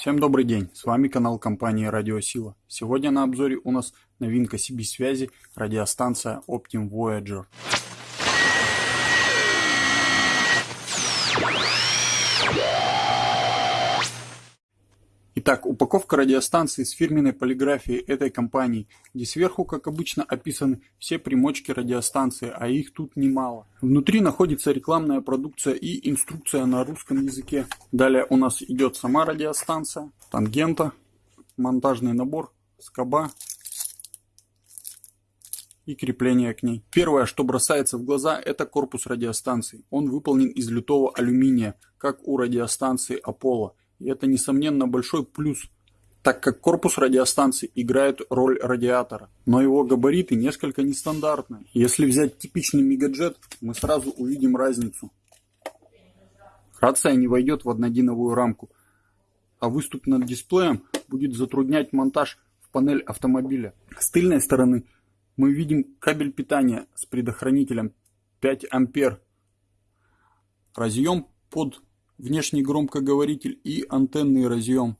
Всем добрый день, с вами канал компании Радиосила. Сегодня на обзоре у нас новинка CB связи, радиостанция Optim Voyager. Итак, упаковка радиостанции с фирменной полиграфией этой компании, где сверху, как обычно, описаны все примочки радиостанции, а их тут немало. Внутри находится рекламная продукция и инструкция на русском языке. Далее у нас идет сама радиостанция, тангента, монтажный набор, скоба и крепление к ней. Первое, что бросается в глаза, это корпус радиостанции. Он выполнен из литого алюминия, как у радиостанции Apollo. И это, несомненно, большой плюс, так как корпус радиостанции играет роль радиатора. Но его габариты несколько нестандартные. Если взять типичный мегаджет, мы сразу увидим разницу. Рация не войдет в однодиновую рамку, а выступ над дисплеем будет затруднять монтаж в панель автомобиля. С тыльной стороны мы видим кабель питания с предохранителем 5 ампер. Разъем под внешний громкоговоритель и антенный разъем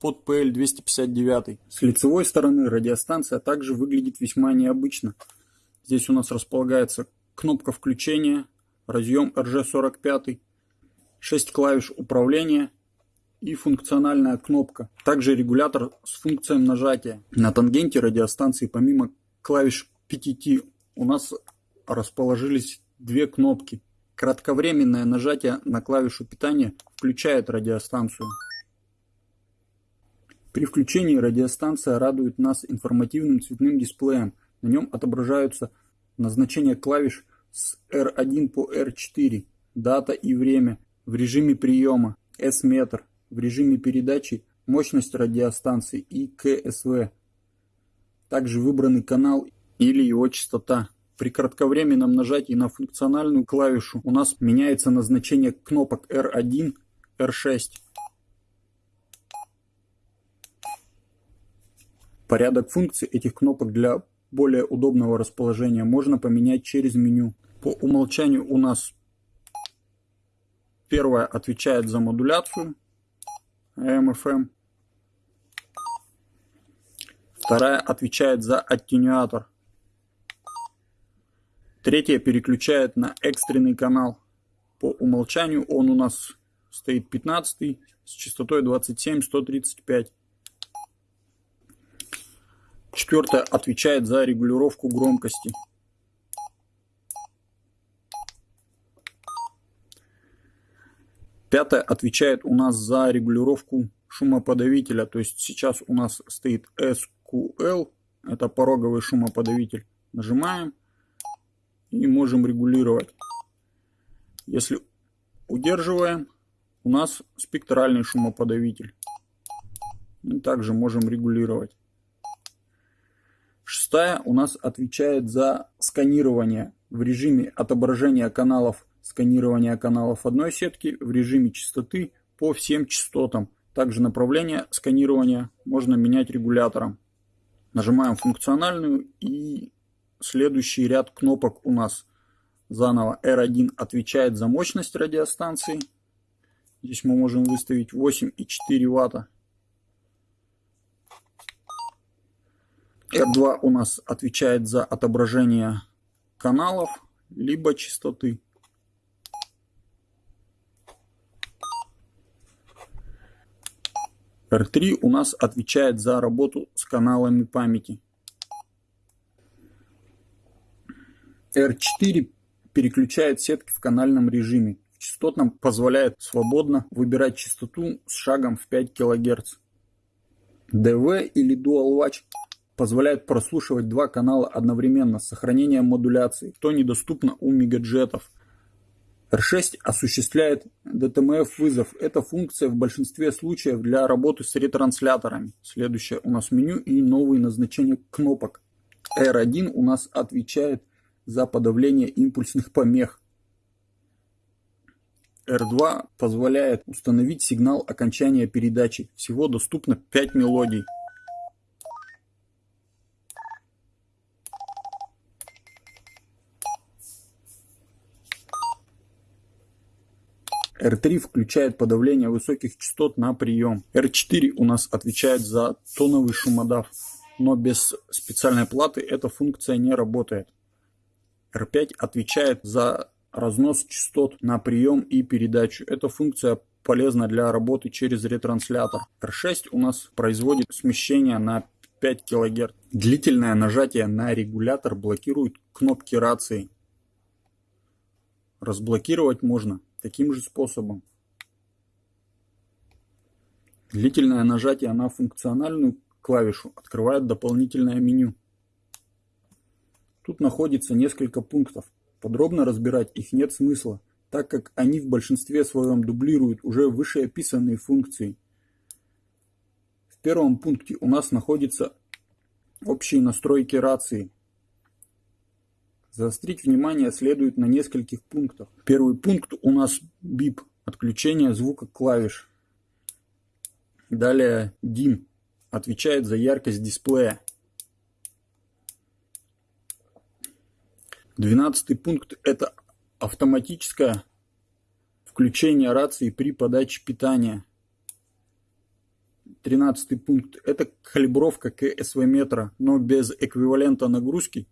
под PL259. С лицевой стороны радиостанция также выглядит весьма необычно. Здесь у нас располагается кнопка включения, разъем RG45, 6 клавиш управления и функциональная кнопка. Также регулятор с функцией нажатия. На тангенте радиостанции помимо клавиш PTT у нас расположились две кнопки Кратковременное нажатие на клавишу питания включает радиостанцию. При включении радиостанция радует нас информативным цветным дисплеем. На нем отображаются назначения клавиш с R1 по R4, дата и время в режиме приема, S-метр, в режиме передачи, мощность радиостанции и КСВ. Также выбранный канал или его частота. При кратковременном нажатии на функциональную клавишу у нас меняется назначение кнопок R1, R6. Порядок функций этих кнопок для более удобного расположения можно поменять через меню. По умолчанию у нас первая отвечает за модуляцию AM-FM. Вторая отвечает за аттенюатор. Третье переключает на экстренный канал. По умолчанию он у нас стоит 15 с частотой 27-135. Четвертое отвечает за регулировку громкости. Пятое отвечает у нас за регулировку шумоподавителя. То есть сейчас у нас стоит SQL, это пороговый шумоподавитель. Нажимаем и можем регулировать. Если удерживаем, у нас спектральный шумоподавитель. И также можем регулировать. Шестая у нас отвечает за сканирование в режиме отображения каналов, сканирования каналов одной сетки в режиме частоты по всем частотам. Также направление сканирования можно менять регулятором. Нажимаем функциональную и следующий ряд кнопок у нас заново. R1 отвечает за мощность радиостанции. Здесь мы можем выставить 8,4 ватта. R2 у нас отвечает за отображение каналов, либо частоты. R3 у нас отвечает за работу с каналами памяти. R4 переключает сетки в канальном режиме. В частотном позволяет свободно выбирать частоту с шагом в 5 кГц. DV или Dual Watch позволяет прослушивать два канала одновременно с сохранением модуляции, что недоступно у мегаджетов. R6 осуществляет DTMF вызов. Это функция в большинстве случаев для работы с ретрансляторами. Следующее у нас меню и новые назначения кнопок. R1 у нас отвечает за подавление импульсных помех. R2 позволяет установить сигнал окончания передачи. Всего доступно 5 мелодий. R3 включает подавление высоких частот на прием. R4 у нас отвечает за тоновый шумодав, но без специальной платы эта функция не работает. R5 отвечает за разнос частот на прием и передачу. Эта функция полезна для работы через ретранслятор. R6 у нас производит смещение на 5 кГц. Длительное нажатие на регулятор блокирует кнопки рации. Разблокировать можно таким же способом. Длительное нажатие на функциональную клавишу открывает дополнительное меню. Тут находится несколько пунктов. Подробно разбирать их нет смысла, так как они в большинстве своем дублируют уже вышеописанные функции. В первом пункте у нас находятся общие настройки рации. Заострить внимание следует на нескольких пунктах. Первый пункт у нас бип, отключение звука клавиш. Далее DIM, отвечает за яркость дисплея. Двенадцатый пункт это автоматическое включение рации при подаче питания. Тринадцатый пункт это калибровка КСВ метра, но без эквивалента нагрузки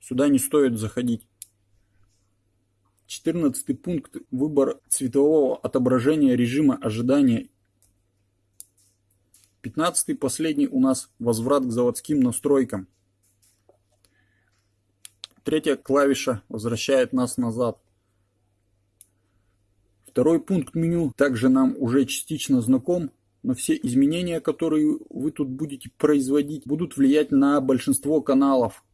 Сюда не стоит заходить. 14 пункт. Выбор цветового отображения режима ожидания. 15 последний у нас возврат к заводским настройкам. Третья клавиша возвращает нас назад. Второй пункт меню также нам уже частично знаком, но все изменения, которые вы тут будете производить, будут влиять на большинство каналов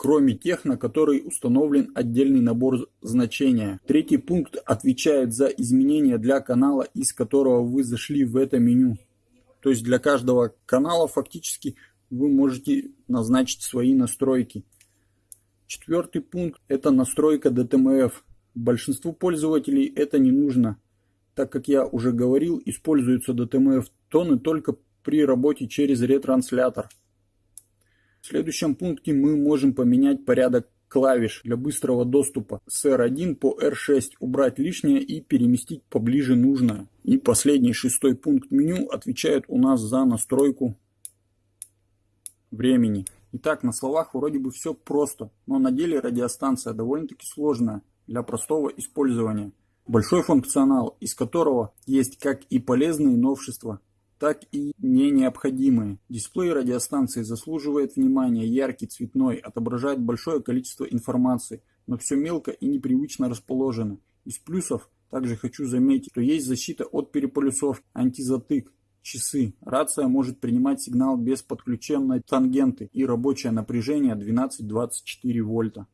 кроме тех, на который установлен отдельный набор значения. Третий пункт отвечает за изменения для канала, из которого вы зашли в это меню. То есть для каждого канала фактически вы можете назначить свои настройки. Четвертый пункт это настройка DTMF. Большинству пользователей это не нужно, так как я уже говорил, используются DTMF тоны только при работе через ретранслятор. В следующем пункте мы можем поменять порядок клавиш для быстрого доступа с R1 по R6, убрать лишнее и переместить поближе нужное. И последний шестой пункт меню отвечает у нас за настройку времени. Итак, на словах вроде бы все просто, но на деле радиостанция довольно-таки сложная для простого использования. Большой функционал, из которого есть как и полезные новшества, так и не необходимые. Дисплей радиостанции заслуживает внимания, яркий, цветной, отображает большое количество информации, но все мелко и непривычно расположено. Из плюсов также хочу заметить, что есть защита от переполюсовки, антизатык, часы. Рация может принимать сигнал без подключенной тангенты и рабочее напряжение 12-24 вольта.